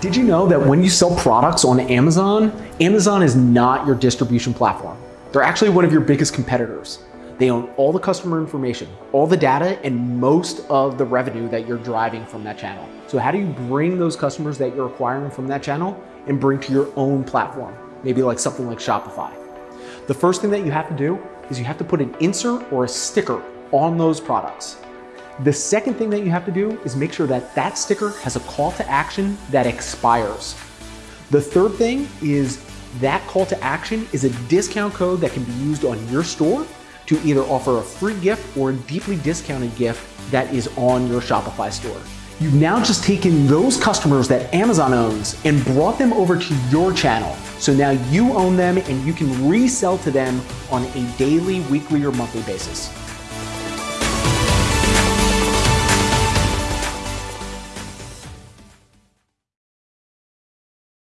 Did you know that when you sell products on Amazon, Amazon is not your distribution platform. They're actually one of your biggest competitors. They own all the customer information, all the data, and most of the revenue that you're driving from that channel. So how do you bring those customers that you're acquiring from that channel and bring to your own platform? Maybe like something like Shopify. The first thing that you have to do is you have to put an insert or a sticker on those products. The second thing that you have to do is make sure that that sticker has a call to action that expires. The third thing is that call to action is a discount code that can be used on your store to either offer a free gift or a deeply discounted gift that is on your Shopify store. You've now just taken those customers that Amazon owns and brought them over to your channel. So now you own them and you can resell to them on a daily, weekly, or monthly basis.